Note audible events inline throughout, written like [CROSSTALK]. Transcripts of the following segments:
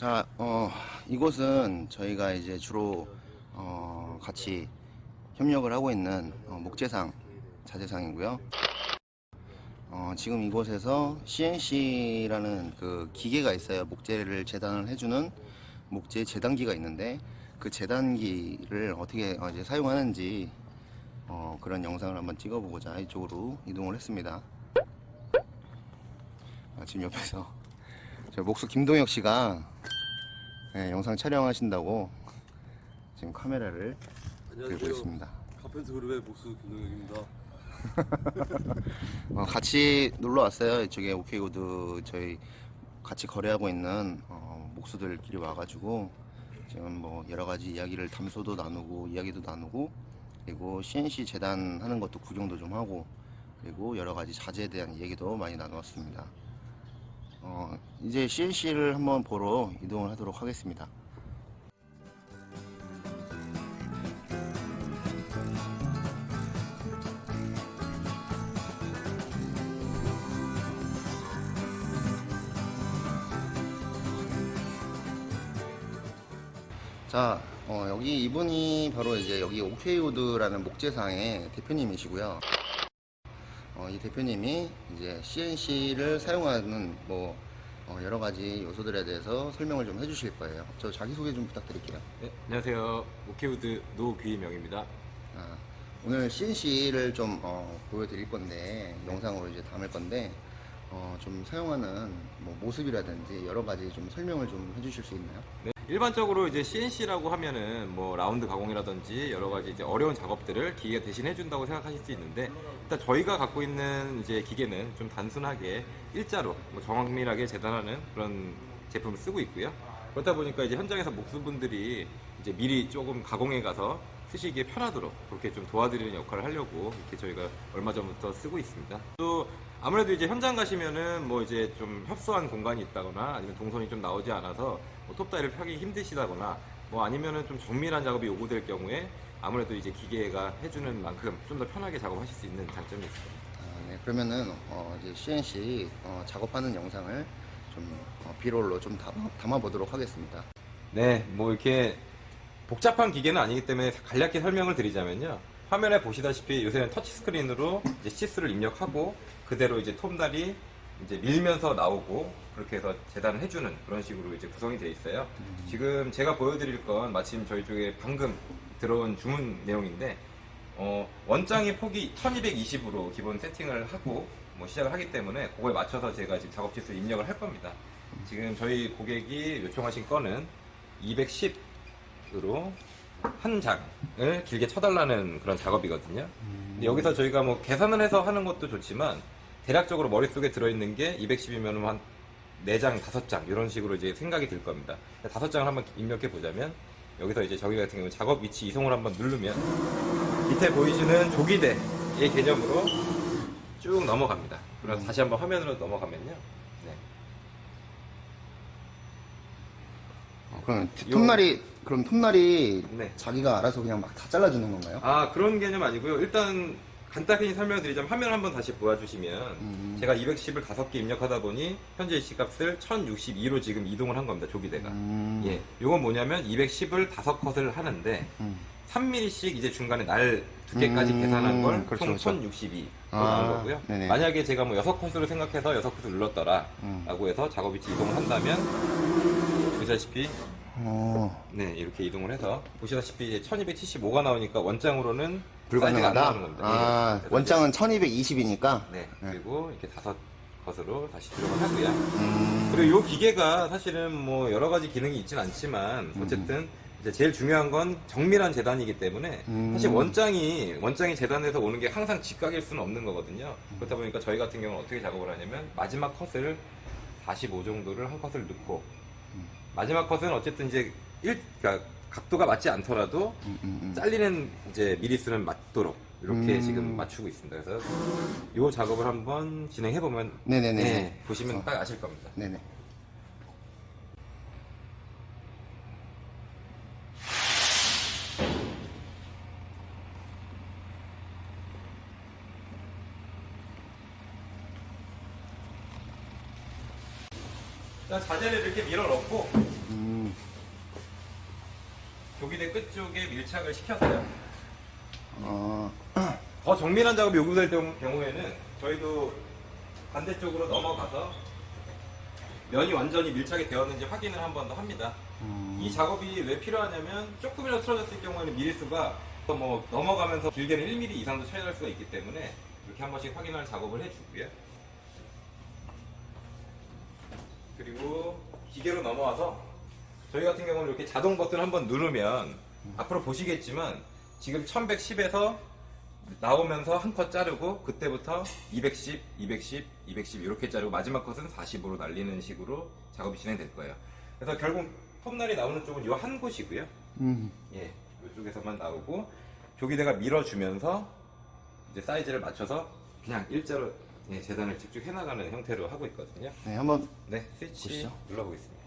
자, 어, 이곳은 저희가 이제 주로 어, 같이 협력을 하고 있는 어, 목재상 자재상이고요. 어, 지금 이곳에서 CNC라는 그 기계가 있어요. 목재를 재단을 해주는 목재 재단기가 있는데 그 재단기를 어떻게 어, 이제 사용하는지 어, 그런 영상을 한번 찍어보고자 이쪽으로 이동을 했습니다. 아, 지금 옆에서 저 목수 김동혁 씨가 네, 영상 촬영하신다고 지금 카메라를 들고 있습니다. 카펜트 그룹의 목수 김동혁입니다. [LAUGHS] 어, 같이 놀러 왔어요. 이쪽에 오케이고드 저희 같이 거래하고 있는 어, 목수들끼리 와가지고 지금 뭐 여러 가지 이야기를 담소도 나누고 이야기도 나누고 그리고 CNC 재단 하는 것도 구경도 좀 하고 그리고 여러 가지 자재에 대한 얘기도 많이 나누었습니다. 어, 이제 CNC를 한번 보러 이동을 하도록 하겠습니다. 자, 어, 여기 이분이 바로 이제 여기 오케이우드라는 목재상의 대표님이시고요. 어, 이 대표님이 이제 CNC를 사용하는 뭐 어, 여러 가지 요소들에 대해서 설명을 좀 해주실 거예요. 저 자기 소개 좀 부탁드릴게요. 네, 안녕하세요. 오케우드 노귀명입니다. 아, 오늘 CNC를 좀 어, 보여드릴 건데 영상으로 이제 담을 건데 어, 좀 사용하는 뭐 모습이라든지 여러 가지 좀 설명을 좀 해주실 수 있나요? 네, 일반적으로 이제 CNC라고 하면은 뭐 라운드 가공이라든지 여러 가지 이제 어려운 작업들을 기계가 대신 해 준다고 생각하실 수 있는데 일단 저희가 갖고 있는 이제 기계는 좀 단순하게 일자로 뭐 정밀하게 재단하는 그런 제품을 쓰고 있고요. 그렇다 보니까 이제 현장에서 목수분들이 이제 미리 조금 가공해 가서 쓰시기에 편하도록 그렇게 좀 도와드리는 역할을 하려고 이렇게 저희가 얼마 전부터 쓰고 있습니다. 또 아무래도 이제 현장 가시면은 뭐 이제 좀 협소한 공간이 있다거나 아니면 동선이 좀 나오지 않아서 뭐 톱다이를 펴기 힘드시다거나 뭐 아니면은 좀 정밀한 작업이 요구될 경우에 아무래도 이제 기계가 해주는 만큼 좀 더 편하게 작업하실 수 있는 장점이 있습니다. 아, 네, 그러면은 어, 이제 CNC 어, 작업하는 영상을 좀 어, 비롤로 좀 담아, 담아보도록 하겠습니다. 네, 뭐 이렇게 복잡한 기계는 아니기 때문에 간략히 설명을 드리자면요. 화면에 보시다시피 요새는 터치 스크린으로 이제 시스를 입력하고 그대로 이제 톱날이 이제 밀면서 나오고 그렇게 해서 재단을 해주는 그런 식으로 이제 구성이 되어 있어요. 지금 제가 보여드릴 건 마침 저희 쪽에 방금 들어온 주문 내용인데 어, 원장의 폭이 1220으로 기본 세팅을 하고 뭐 시작을 하기 때문에 그거에 맞춰서 제가 지금 작업 치수 입력을 할 겁니다. 지금 저희 고객이 요청하신 건은 210으로 한 장을 길게 쳐달라는 그런 작업이거든요. 근데 여기서 저희가 뭐 계산을 해서 하는 것도 좋지만 대략적으로 머릿속에 들어있는 게 210이면 한 4장, 5장 이런 식으로 이제 생각이 들 겁니다. 5장을 한번 입력해 보자면 여기서 이제 저희 같은 경우 작업 위치 이송을 한번 누르면 밑에 보이시는 조기대의 개념으로 쭉 넘어갑니다. 그래서 다시 한번 화면으로 넘어가면요. 네. 어, 그럼 톱날이 그럼 톱날이 네. 자기가 알아서 그냥 막 다 잘라주는 건가요? 아 그런 개념 아니고요. 일단 간단히 설명드리자면 화면 한번 다시 보여주시면 음. 제가 210을 5개 입력하다 보니 현재 이시값을 1062로 지금 이동을 한 겁니다. 조기대가. 음. 예, 요건 뭐냐면 210을 5컷을 하는데 음. 3mm씩 이제 중간에 날 두께까지 음, 계산한 걸총 그렇죠, 그렇죠. 1062로 아, 나온 거고요. 네네. 만약에 제가 뭐 6컷으로 생각해서 6컷을 눌렀더라 음. 라고 해서 작업 위치 이동을 한다면 보시다시피 어, 네 이렇게 이동을 해서 보시다시피 이제 1275가 나오니까 원장으로는 불가능하다. 겁니다. 아, 예. 원장은 1220이니까. 네, 그리고 이렇게 다섯 컷으로 다시 들어가 하고요. 음. 그리고 이 기계가 사실은 뭐 여러 가지 기능이 있진 않지만 어쨌든 이제 제일 중요한 건 정밀한 재단이기 때문에 음. 사실 원장이 원장이 재단에서 오는 게 항상 직각일 수는 없는 거거든요. 그렇다 보니까 저희 같은 경우는 어떻게 작업을 하냐면 마지막 컷을 45 정도를 한 컷을 넣고 마지막 컷은 어쨌든 이제 일 그러니까 각도가 맞지 않더라도 음, 음, 음. 잘리는 이제 미리수는 맞도록 이렇게 음. 지금 맞추고 있습니다. 그래서 이 작업을 한번 진행해 보면 네네네. 네, 보시면 어. 딱 아실 겁니다. 네네. 자, 자재를 이렇게 밀어 넣고 음. 조기대 끝 쪽에 밀착을 시켰어요. 어, [CLEARS THROAT] 더 정밀한 작업이 요구될 경우- 경우에는 저희도 반대쪽으로 넘어가서 면이 완전히 밀착이 되었는지 확인을 한 번 더 합니다. 음, 이 작업이 왜 필요하냐면 조금이라도 틀어졌을 경우에는 미리수가 또뭐 넘어가면서 길게는 1mm 이상도 차이 날 수가 있기 때문에 이렇게 한 번씩 확인할 작업을 해주고요. 그리고 기계로 넘어와서 저희 같은 경우는 이렇게 자동 버튼 한번 누르면 앞으로 보시겠지만 지금 1110에서 나오면서 한 컷 자르고 그때부터 210, 210, 210 이렇게 자르고 마지막 컷은 40으로 날리는 식으로 작업이 진행될 거예요. 그래서 결국 톱날이 나오는 쪽은 이 한 곳이고요. 음, 예, 이쪽에서만 나오고 조기대가 밀어주면서 이제 사이즈를 맞춰서 그냥 일자로 예, 재단을 직접 해나가는 형태로 하고 있거든요. 네, 한번 네, 스위치 보시죠. 눌러보겠습니다.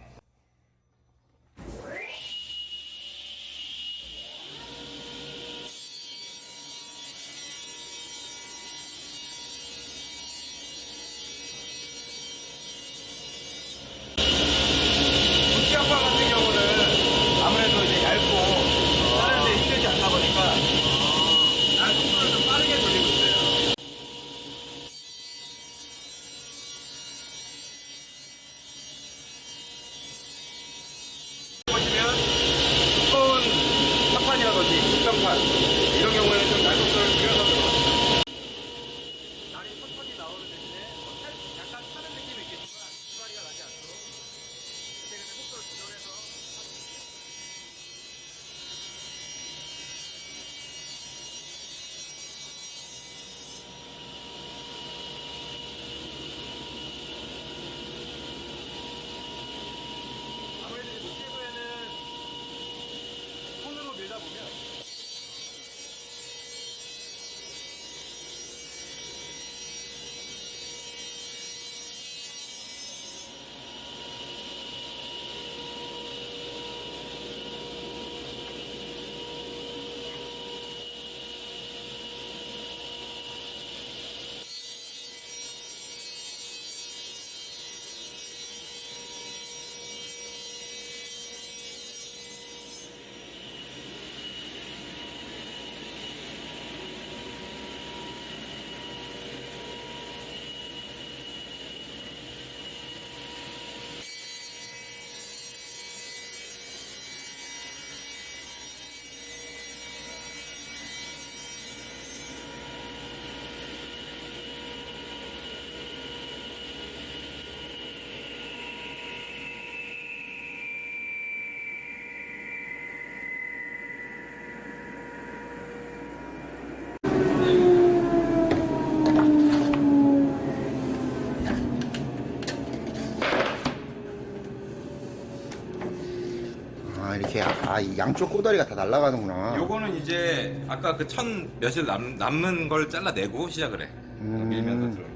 아, 이 양쪽 꼬다리가 다 날아가는구나. 요거는 이제 아까 그 천 몇일 남, 남는 걸 잘라내고 시작을 해. 음. 밀면서 들어.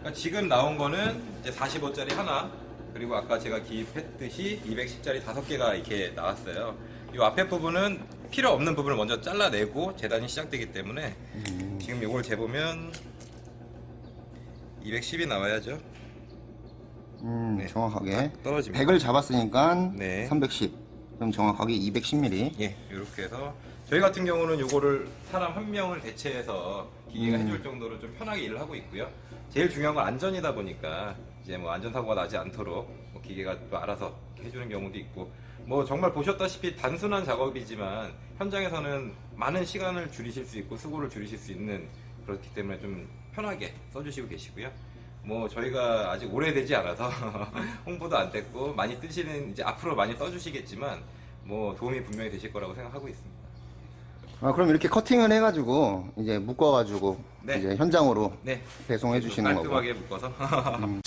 그러니까 지금 나온 거는 이제 45짜리 하나, 그리고 아까 제가 기입했듯이 210짜리 다섯 개가 이렇게 나왔어요. 이 앞에 부분은 필요 없는 부분을 먼저 잘라내고 재단이 시작되기 때문에 음, 지금 요걸 재보면 210이 나와야죠. 음, 네. 정확하게. 떨어집니다. 100을 잡았으니까 네. 310. 그럼 정확하게 210mm. 예, 이렇게 해서 저희 같은 경우는 요거를 사람 한 명을 대체해서 기계가 음. 해줄 정도로 좀 편하게 일을 하고 있고요. 제일 중요한 건 안전이다 보니까 이제 뭐 안전사고가 나지 않도록 뭐 기계가 또 알아서 해주는 경우도 있고 뭐 정말 보셨다시피 단순한 작업이지만 현장에서는 많은 시간을 줄이실 수 있고 수고를 줄이실 수 있는 그렇기 때문에 좀 편하게 써주시고 계시고요. 뭐 저희가 아직 오래되지 않아서 [LAUGHS] 홍보도 안 됐고 많이 쓰시는 이제 앞으로 많이 써주시겠지만 뭐 도움이 분명히 되실 거라고 생각하고 있습니다. 아, 그럼 이렇게 커팅을 해가지고, 이제 묶어가지고, 네. 이제 현장으로 네. 배송해 주시는 거고. 깔끔하게 묶어서. [LAUGHS]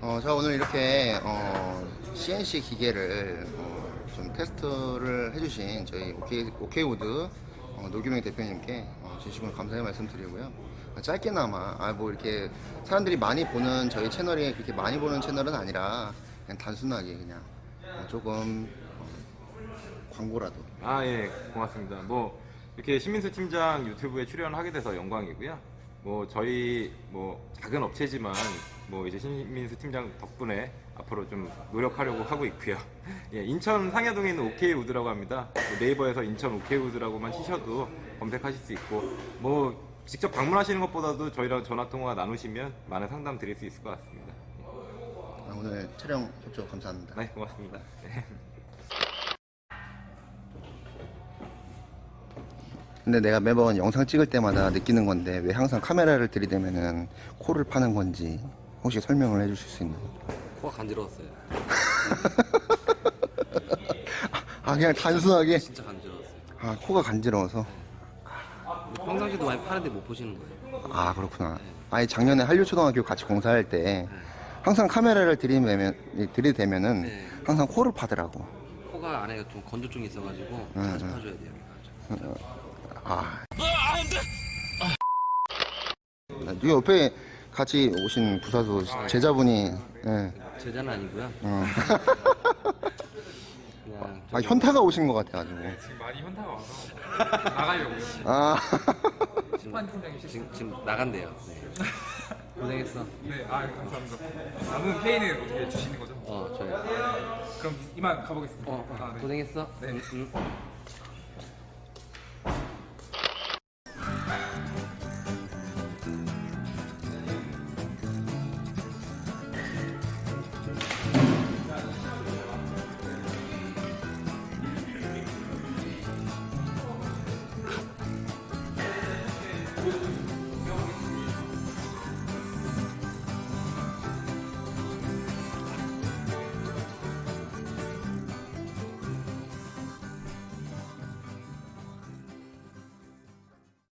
어, 자 오늘 이렇게 어, CNC 기계를 어, 좀 테스트를 해주신 저희 오케이, 오케이우드 어, 노규명 대표님께 어, 진심으로 감사의 말씀 드리고요. 아, 짧게나마 아, 뭐 이렇게 사람들이 많이 보는 저희 채널이 그렇게 많이 보는 채널은 아니라 그냥 단순하게 그냥 어, 조금 어, 광고라도 아, 예, 고맙습니다. 뭐, 이렇게 신민수 팀장 유튜브에 출연하게 돼서 영광이고요. 뭐 저희 뭐 작은 업체지만 뭐 이제 신민수 팀장 덕분에 앞으로 좀 노력하려고 하고 있고요. [LAUGHS] 예, 인천 상야동에 있는 오케이 우드라고 합니다. 뭐 네이버에서 인천 오케이 우드라고만 치셔도 검색하실 수 있고 뭐 직접 방문하시는 것보다도 저희랑 전화 통화 나누시면 많은 상담 드릴 수 있을 것 같습니다. 아, 오늘 촬영 협조 감사합니다. 네, 고맙습니다. 네. 근데 내가 매번 영상 찍을 때마다 느끼는 건데 왜 항상 카메라를 들이대면은 코를 파는 건지 혹시 설명을 해주실 수 있나요? 코가 간지러웠어요. [LAUGHS] 아 그냥 단순하게 진짜 간지러웠어요. 아 코가 간지러워서 평상시도 많이 파는데 못 보시는 거예요. 아 그렇구나. 아예 작년에 한류초등학교 같이 공사할 때 항상 카메라를 들이대면 들이대면은 네. 항상 코를 파더라고. 코가 안에 좀 건조증이 있어가지고 응, 자주 응. 파줘야 돼요. 아. 네 옆에 같이 오신 부사수 제자분이 예. 제자는 아니고요. 어. 그냥 [LAUGHS] 아 현타가 오신 것 같아가지고. 지금 많이 현타가 와서 나가려고 아. 지금, 지금, 지금 나간대요. 네. 고생했어. 네, 아 감사합니다 남은 페인은 어떻게 주시는 거죠? 어, 저요. 그럼 이만 가보겠습니다 어, 어, 아, 네. 고생했어. 네. 응, 응.